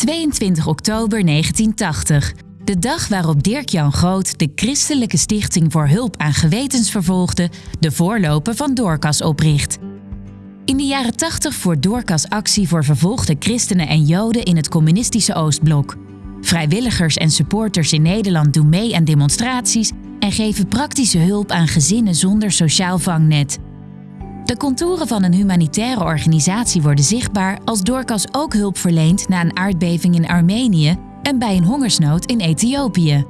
22 oktober 1980. De dag waarop Dirk-Jan Groot de Christelijke Stichting voor Hulp aan Gewetensvervolgden, de voorloper van Doorkas, opricht. In de jaren 80 voert Doorkas actie voor vervolgde christenen en joden in het communistische Oostblok. Vrijwilligers en supporters in Nederland doen mee aan demonstraties en geven praktische hulp aan gezinnen zonder sociaal vangnet. De contouren van een humanitaire organisatie worden zichtbaar als Doorkas ook hulp verleent na een aardbeving in Armenië en bij een hongersnood in Ethiopië.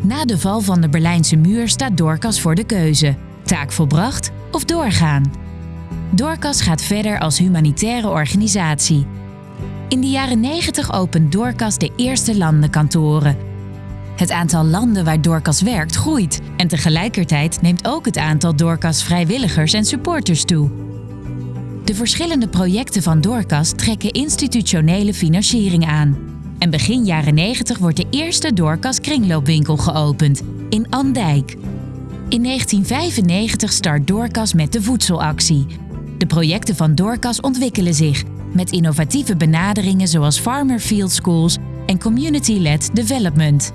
Na de val van de Berlijnse muur staat Doorkas voor de keuze: taak volbracht of doorgaan. Doorkas gaat verder als humanitaire organisatie. In de jaren 90 opent Doorkas de eerste landenkantoren. Het aantal landen waar Doorkas werkt groeit en tegelijkertijd neemt ook het aantal Doorkas vrijwilligers en supporters toe. De verschillende projecten van Doorkas trekken institutionele financiering aan. En begin jaren 90 wordt de eerste Doorkas kringloopwinkel geopend in Andijk. In 1995 start Doorkas met de voedselactie. De projecten van Doorkas ontwikkelen zich met innovatieve benaderingen zoals Farmer Field Schools en Community-led Development.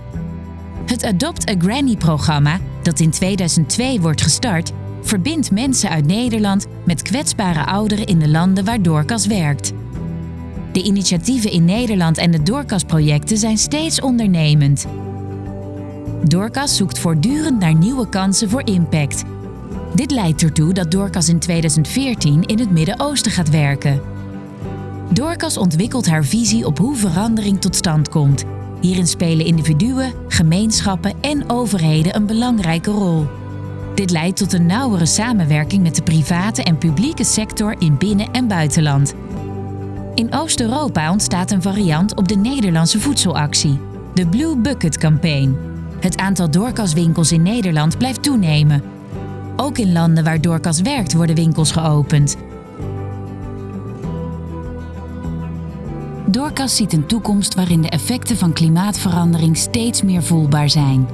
Het Adopt a Granny-programma, dat in 2002 wordt gestart, verbindt mensen uit Nederland met kwetsbare ouderen in de landen waar Doorkas werkt. De initiatieven in Nederland en de Doorkas-projecten zijn steeds ondernemend. Doorkas zoekt voortdurend naar nieuwe kansen voor impact. Dit leidt ertoe dat Doorkas in 2014 in het Midden-Oosten gaat werken. Doorkas ontwikkelt haar visie op hoe verandering tot stand komt. Hierin spelen individuen, gemeenschappen en overheden een belangrijke rol. Dit leidt tot een nauwere samenwerking met de private en publieke sector in binnen- en buitenland. In Oost-Europa ontstaat een variant op de Nederlandse voedselactie, de Blue Bucket Campaign. Het aantal doorkaswinkels in Nederland blijft toenemen. Ook in landen waar doorkas werkt worden winkels geopend. Doorkas ziet een toekomst waarin de effecten van klimaatverandering steeds meer voelbaar zijn.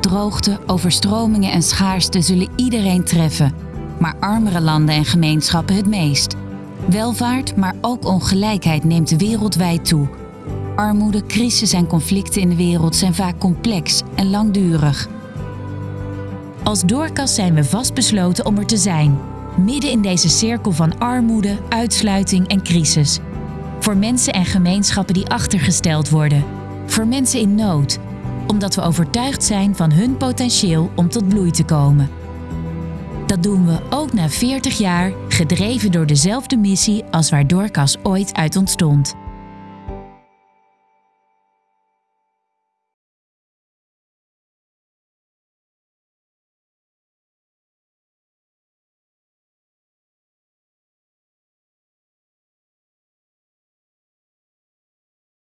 Droogte, overstromingen en schaarste zullen iedereen treffen, maar armere landen en gemeenschappen het meest. Welvaart, maar ook ongelijkheid neemt wereldwijd toe. Armoede, crisis en conflicten in de wereld zijn vaak complex en langdurig. Als Doorkas zijn we vastbesloten om er te zijn, midden in deze cirkel van armoede, uitsluiting en crisis. Voor mensen en gemeenschappen die achtergesteld worden. Voor mensen in nood, omdat we overtuigd zijn van hun potentieel om tot bloei te komen. Dat doen we ook na 40 jaar, gedreven door dezelfde missie als waar Doorkas ooit uit ontstond.